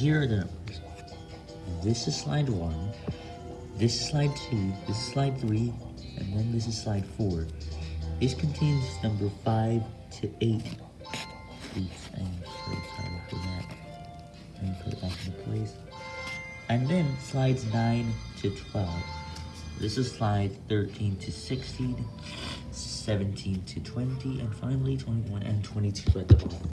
here are the numbers. This is slide 1, this is slide 2, this is slide 3, and then this is slide 4. This contains number 5 to 8. Oops, I'm so sorry for that. Let me put it back into place. And then slides 9 to 12. This is slide 13 to 16, 17 to 20, and finally 21 and 22 at the bottom.